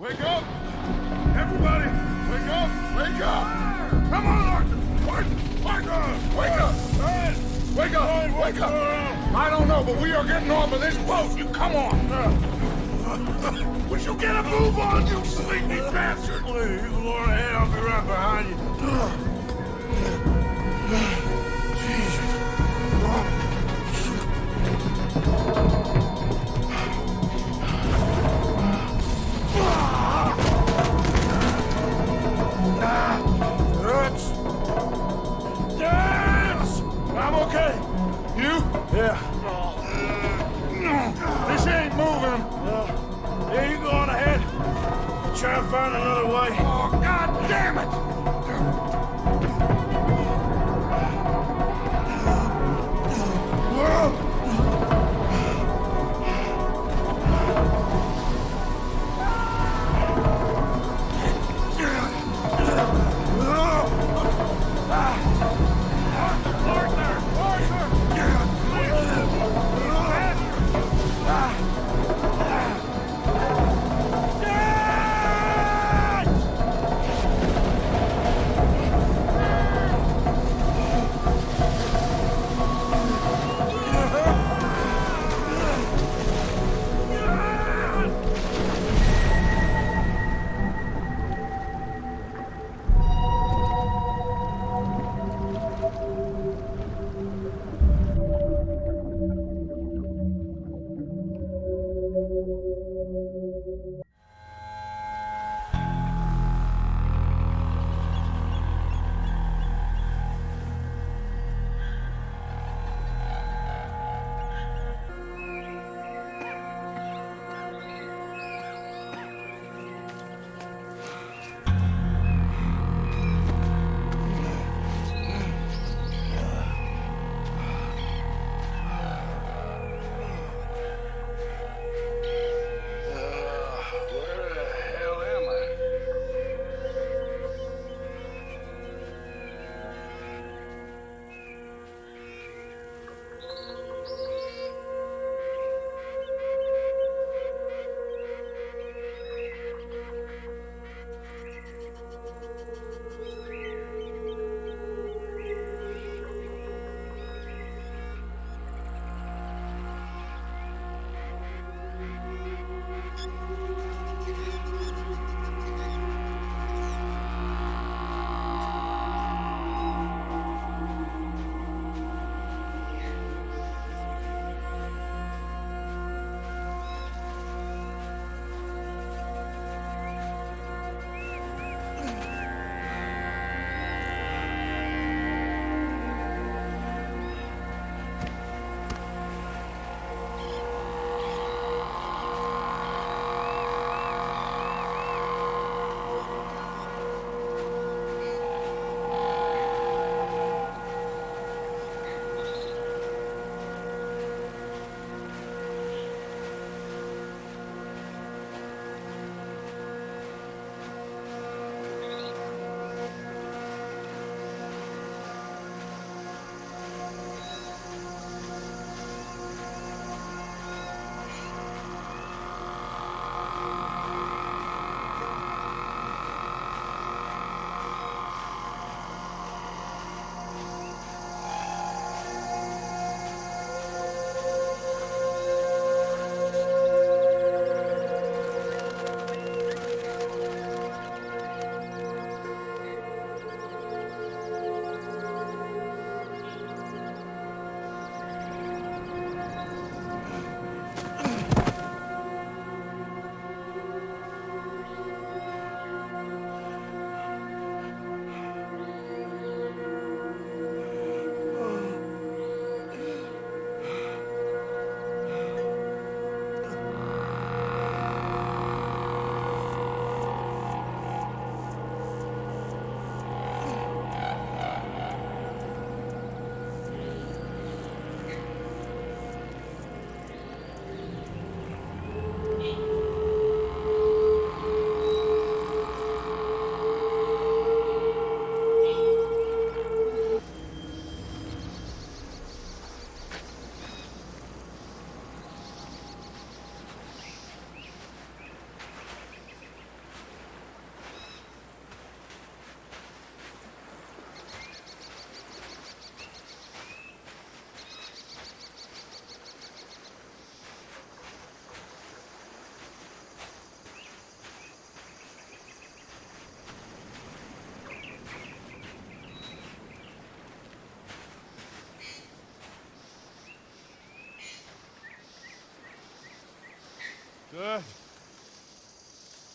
Wake up! Everybody, wake up! Wake up! Come on, Arthur! Wake, wake up! Wake up! Wake up! Wake up! I don't know, but we are getting off of this boat. You come on! Would you get a move on, you sleepy bastard? Please, on ahead. I'll be right behind you. Dance!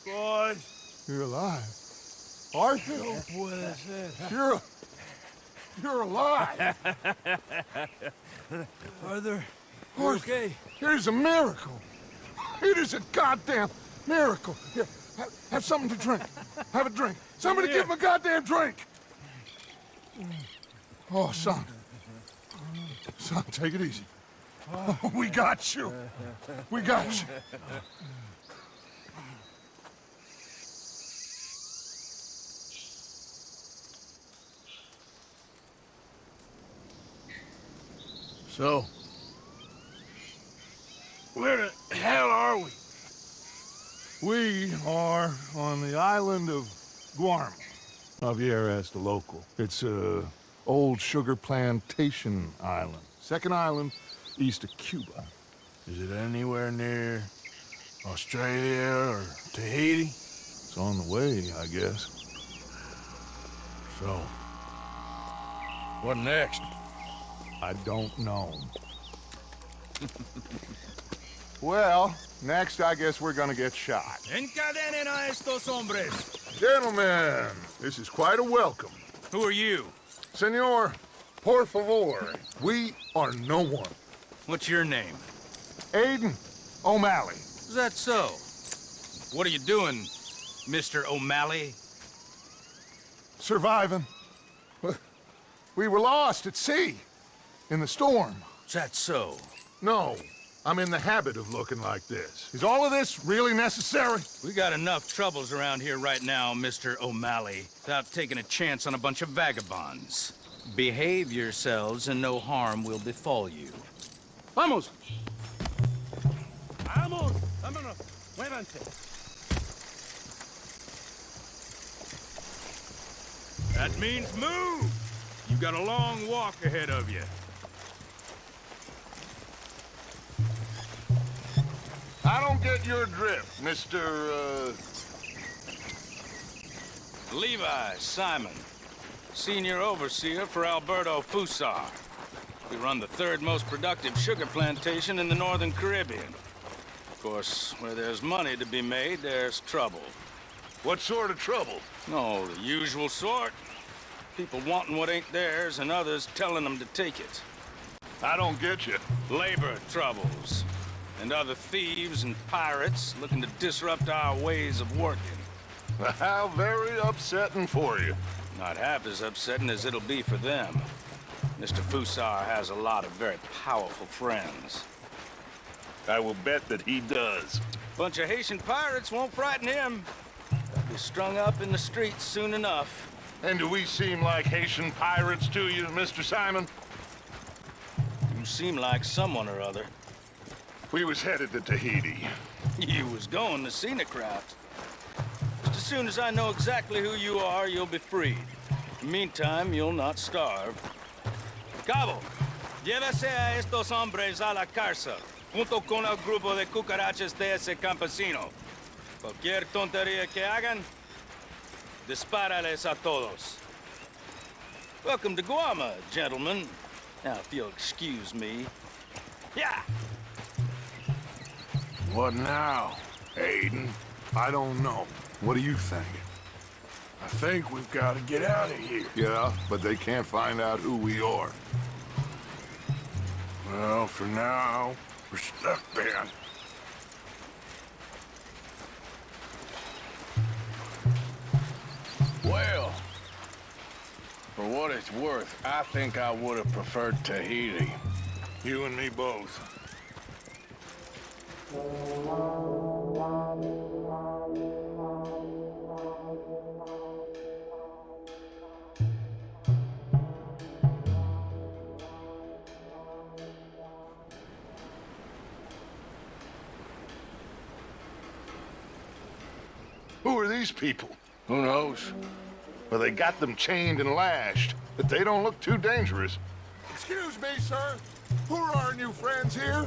Boys. You're alive. Arthur? No puede ser. You're... You're alive. Arthur, you okay? It is a miracle. It is a goddamn miracle. Here, have, have something to drink. Have a drink. Somebody give him a goddamn drink. Oh, son. Son, take it easy. Oh, we got you. We got you. So, where the hell are we? We are on the island of Guarma. Javier asked the local. It's a old sugar plantation island. Second island east of Cuba. Is it anywhere near Australia or Tahiti? It's on the way, I guess. So, what next? I don't know. well, next I guess we're gonna get shot. Encadenen a estos hombres. Gentlemen, this is quite a welcome. Who are you? Senor, por favor, we are no one. What's your name? Aiden O'Malley. Is that so? What are you doing, Mr. O'Malley? Surviving. We were lost at sea. In the storm. Is that so? No, I'm in the habit of looking like this. Is all of this really necessary? We got enough troubles around here right now, Mr. O'Malley, without taking a chance on a bunch of vagabonds. Behave yourselves and no harm will befall you. Vamos! Vamos, vámonos, muévanse. That means move! You've got a long walk ahead of you. I don't get your drift, Mr. Uh... Levi Simon, senior overseer for Alberto Fussar. We run the third most productive sugar plantation in the northern Caribbean. Of course, where there's money to be made, there's trouble. What sort of trouble? Oh, the usual sort. People wanting what ain't theirs and others telling them to take it. I don't get you. Labor troubles. And other thieves and pirates looking to disrupt our ways of working. How very upsetting for you. Not half as upsetting as it'll be for them. Mr. Fussar has a lot of very powerful friends. I will bet that he does. Bunch of Haitian pirates won't frighten him. They'll be strung up in the streets soon enough. And do we seem like Haitian pirates to you, Mr. Simon? You seem like someone or other. We was headed to Tahiti. You was going to Craft. Just as soon as I know exactly who you are, you'll be freed. Meantime, you'll not starve. Cabo, llévese a estos hombres a la cárcel, junto con el grupo de cucarachas de ese campesino. Cualquier tontería que hagan, dispárales a todos. Welcome to Guama, gentlemen. Now, if you'll excuse me. Yeah! What now, Aiden? I don't know. What do you think? I think we've got to get out of here. Yeah, but they can't find out who we are. Well, for now, we're stuck then. Well, for what it's worth, I think I would have preferred Tahiti. You and me both. These people? Who knows? Well, they got them chained and lashed, but they don't look too dangerous. Excuse me, sir. Who are our new friends here?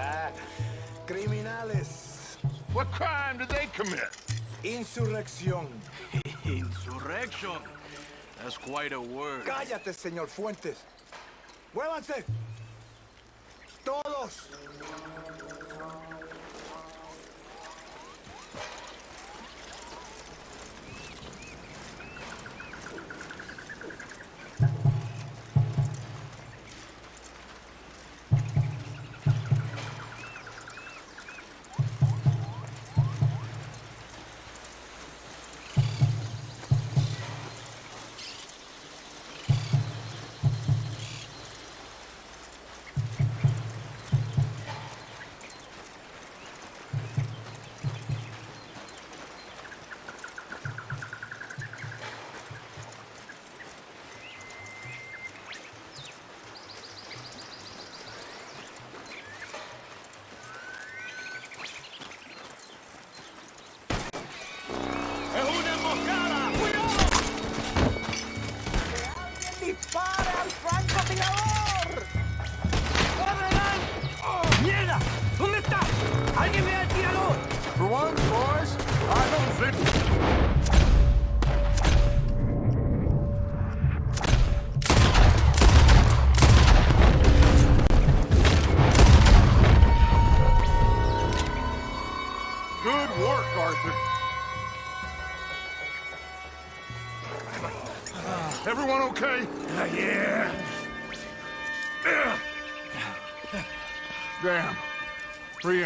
Criminales. What crime did they commit? Insurrección. Insurrection. That's quite a word. Cállate, señor Fuentes. ¡Muévanse! ¡Todos!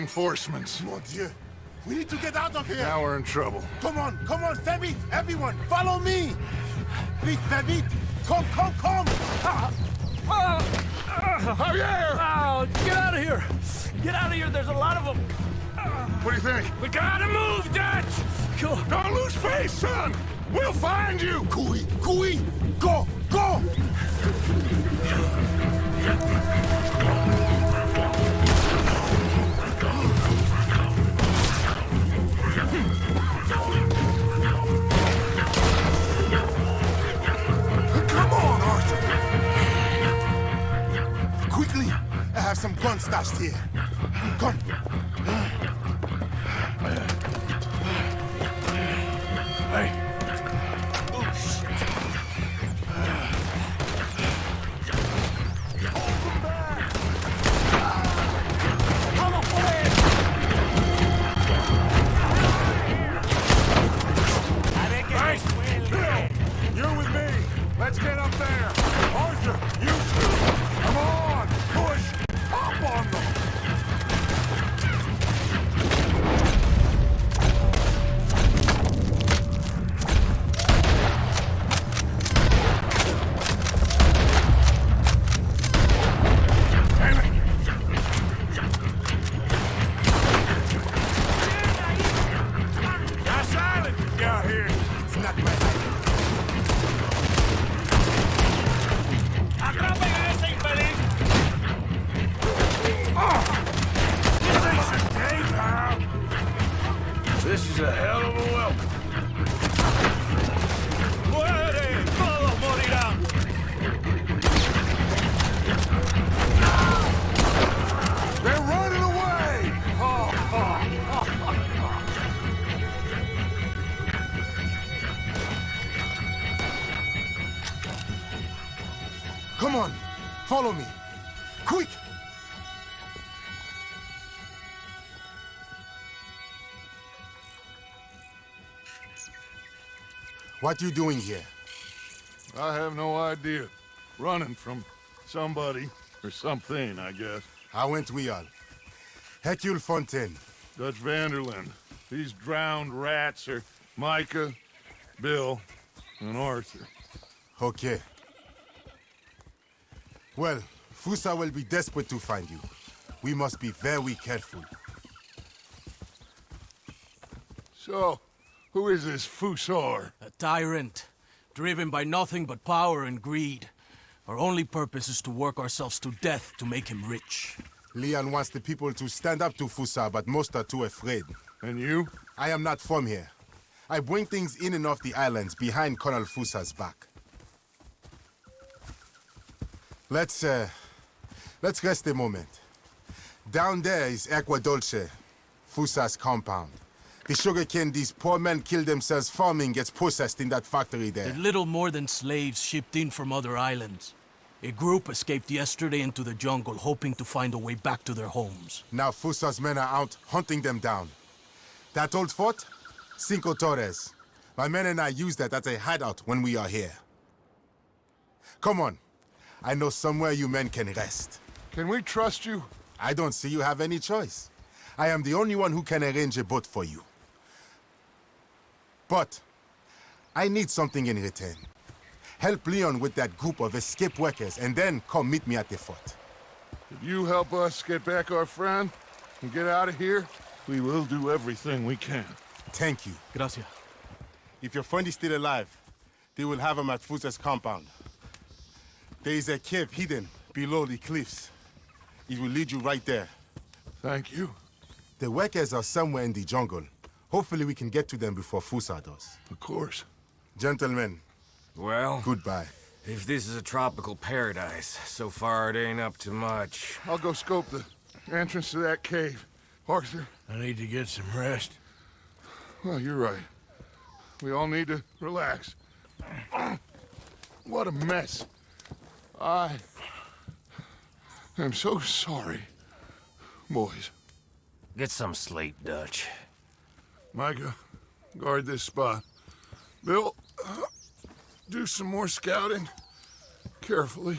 Reinforcements. Mon Dieu. We need to get out of here. Now we're in trouble. Come on, come on, very vite, everyone, follow me. Vite, very vite. Come, come, come. Javier! Oh, get out of here! Get out of here, there's a lot of them! What do you think? We gotta move, Dutch! Go! Don't lose face, son! We'll find you! Cooey, cooey, go, go. Have some guns stashed here. Come. Hey! This is a hell of a welcome. Muere! Todos morirán! They're running away! Oh, oh. Come on, follow me. What you doing here? I have no idea. Running from somebody or something, I guess. How went we all? Hercule Fontaine. Dutch van der Linde. These drowned rats are Micah, Bill, and Arthur. Okay. Well, Fussar will be desperate to find you. We must be very careful. So, who is this Fussar? A tyrant, driven by nothing but power and greed. Our only purpose is to work ourselves to death to make him rich. Leon wants the people to stand up to Fussar, but most are too afraid. And you? I am not from here. I bring things in and off the islands behind Colonel Fussar's back. Let's, uh, let's rest a moment. Down there is Aqua Dolce, Fussar's compound. The sugarcane these poor men kill themselves farming gets processed in that factory there. They're little more than slaves shipped in from other islands. A group escaped yesterday into the jungle, hoping to find a way back to their homes. Now Fussar's men are out hunting them down. That old fort? Cinco Torres. My men and I use that as a hideout when we are here. Come on. I know somewhere you men can rest. Can we trust you? I don't see you have any choice. I am the only one who can arrange a boat for you. But I need something in return. Help Leon with that group of escape workers and then come meet me at the fort. If you help us get back our friend and get out of here, we will do everything we can. Thank you. Gracias. If your friend is still alive, they will have him at Fussar's compound. There is a cave hidden below the cliffs. It will lead you right there. Thank you. The workers are somewhere in the jungle. Hopefully we can get to them before Fussar does. Of course. Gentlemen. Well? Goodbye. If this is a tropical paradise, so far it ain't up to much. I'll go scope the entrance to that cave. Arthur. I need to get some rest. Well, you're right. We all need to relax. What a mess. I am so sorry, boys. Get some sleep, Dutch. Micah, guard this spot. Bill, do some more scouting carefully.